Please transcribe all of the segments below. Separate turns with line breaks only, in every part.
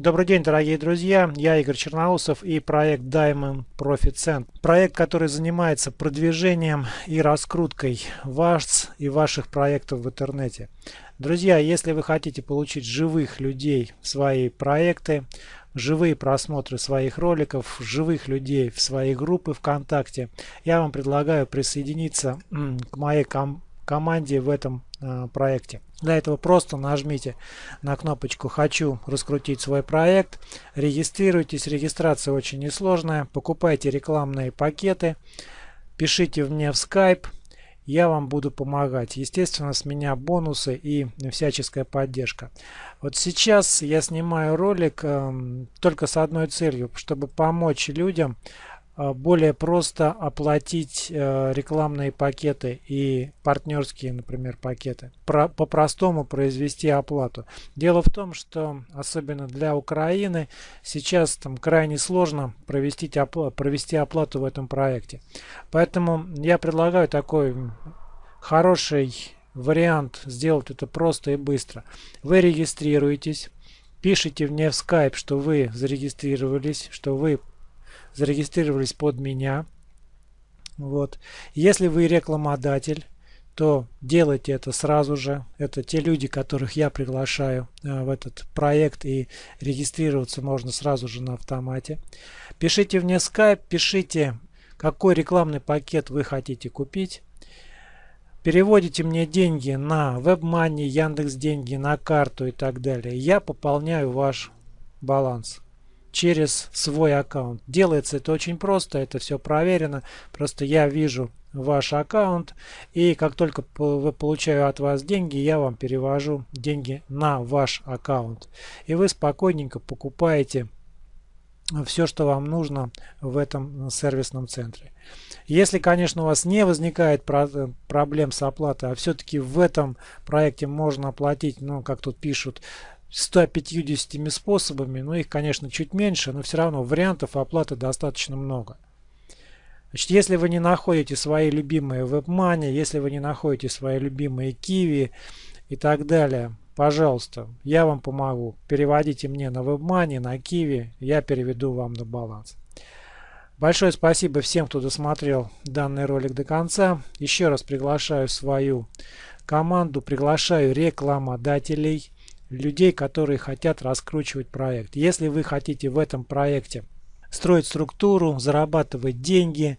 Добрый день, дорогие друзья! Я Игорь Черноусов и проект Diamond Profit Center. Проект, который занимается продвижением и раскруткой вас и ваших проектов в интернете. Друзья, если вы хотите получить живых людей в свои проекты, живые просмотры своих роликов, живых людей в свои группы ВКонтакте, я вам предлагаю присоединиться к моей ком команде в этом э, проекте. Для этого просто нажмите на кнопочку «Хочу раскрутить свой проект», регистрируйтесь, регистрация очень несложная, покупайте рекламные пакеты, пишите мне в Skype, я вам буду помогать. Естественно, с меня бонусы и всяческая поддержка. Вот сейчас я снимаю ролик э, только с одной целью, чтобы помочь людям более просто оплатить э, рекламные пакеты и партнерские, например, пакеты. По-простому произвести оплату. Дело в том, что особенно для Украины сейчас там крайне сложно провести, опла провести оплату в этом проекте. Поэтому я предлагаю такой хороший вариант сделать это просто и быстро. Вы регистрируетесь, пишите мне в Skype, что вы зарегистрировались, что вы зарегистрировались под меня. Вот. Если вы рекламодатель, то делайте это сразу же. Это те люди, которых я приглашаю э, в этот проект и регистрироваться можно сразу же на автомате. Пишите мне Skype, пишите, какой рекламный пакет вы хотите купить. Переводите мне деньги на WebMoney, Яндекс деньги, на карту и так далее. Я пополняю ваш баланс через свой аккаунт. Делается это очень просто, это все проверено. Просто я вижу ваш аккаунт и как только вы получаю от вас деньги, я вам перевожу деньги на ваш аккаунт. И вы спокойненько покупаете все, что вам нужно в этом сервисном центре. Если, конечно, у вас не возникает проблем с оплатой, а все-таки в этом проекте можно оплатить, ну, как тут пишут, 150 способами, но их, конечно, чуть меньше, но все равно вариантов оплаты достаточно много. Значит, если вы не находите свои любимые WebMoney, если вы не находите свои любимые Kiwi и так далее, пожалуйста, я вам помогу. Переводите мне на WebMoney, на Kiwi, я переведу вам на баланс. Большое спасибо всем, кто досмотрел данный ролик до конца. Еще раз приглашаю свою команду, приглашаю рекламодателей людей, которые хотят раскручивать проект. Если вы хотите в этом проекте строить структуру, зарабатывать деньги,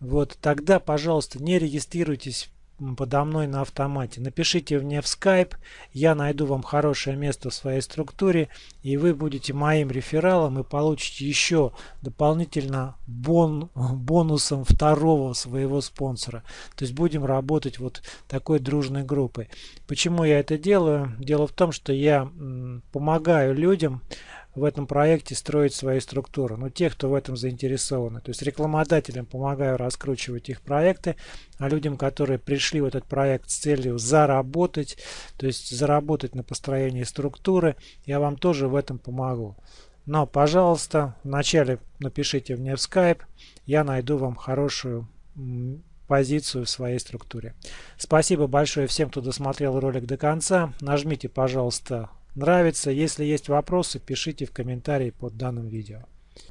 вот тогда, пожалуйста, не регистрируйтесь подо мной на автомате. Напишите мне в Skype, я найду вам хорошее место в своей структуре, и вы будете моим рефералом и получите еще дополнительно бон, бонусом второго своего спонсора. То есть будем работать вот такой дружной группой. Почему я это делаю? Дело в том, что я помогаю людям в этом проекте строить свои структуры. Ну, те, кто в этом заинтересованы. То есть рекламодателям помогаю раскручивать их проекты, а людям, которые пришли в этот проект с целью заработать, то есть заработать на построении структуры, я вам тоже в этом помогу. Но, пожалуйста, вначале напишите мне в Skype, я найду вам хорошую позицию в своей структуре. Спасибо большое всем, кто досмотрел ролик до конца. Нажмите, пожалуйста, нравится. Если есть вопросы, пишите в комментарии под данным видео.